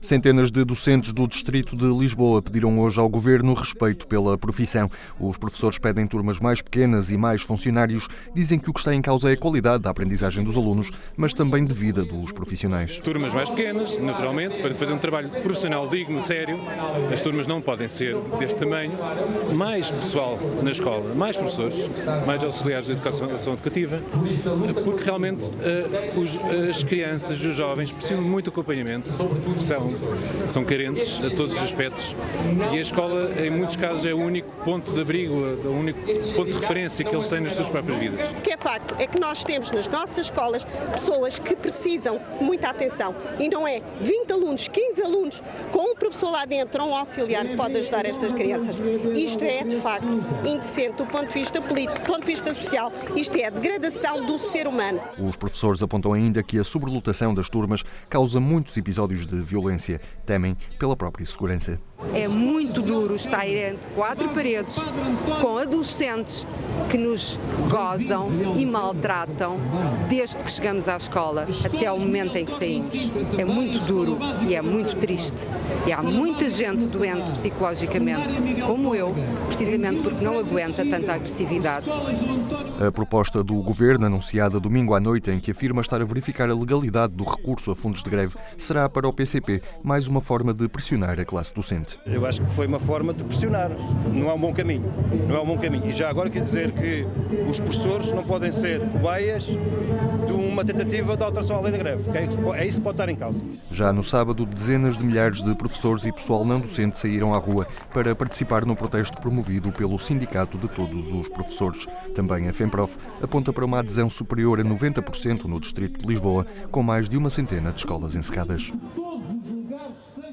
Centenas de docentes do Distrito de Lisboa pediram hoje ao Governo respeito pela profissão. Os professores pedem turmas mais pequenas e mais funcionários. Dizem que o que está em causa é a qualidade da aprendizagem dos alunos, mas também de vida dos profissionais. Turmas mais pequenas, naturalmente, para fazer um trabalho profissional digno, sério. As turmas não podem ser deste tamanho. Mais pessoal na escola, mais professores, mais auxiliares de educação, educativa, porque realmente os, as crianças e os jovens precisam de muito acompanhamento são, são carentes a todos os aspectos e a escola, em muitos casos, é o único ponto de abrigo, o único ponto de referência que eles têm nas suas próprias vidas. O que é facto é que nós temos nas nossas escolas pessoas que precisam de muita atenção e não é 20 alunos, 15 alunos com um professor lá dentro ou um auxiliar que pode ajudar estas crianças. Isto é, de facto, indecente do ponto de vista político, do ponto de vista social. Isto é a degradação do ser humano. Os professores apontam ainda que a sobrelotação das turmas causa muitos episódios de violência, temem pela própria segurança. É muito duro estar entre quatro paredes com adolescentes que nos gozam e maltratam desde que chegamos à escola até o momento em que saímos. É muito duro e é muito triste. E há muita gente doente psicologicamente, como eu, precisamente porque não aguenta tanta agressividade. A proposta do Governo, anunciada domingo à noite, em que afirma estar a verificar a legalidade do recurso a fundos de greve, será para o PCP mais uma forma de pressionar a classe docente. Eu acho que foi uma forma de pressionar. Não é um bom caminho. Não é um bom caminho. E já agora quer dizer que os professores não podem ser cobaias de uma tentativa de alteração à lei da greve. É isso que pode estar em causa. Já no sábado, dezenas de milhares de professores e pessoal não docente saíram à rua para participar no protesto promovido pelo Sindicato de Todos os Professores. Também a FEMPROF aponta para uma adesão superior a 90% no Distrito de Lisboa, com mais de uma centena de escolas encerradas. Rush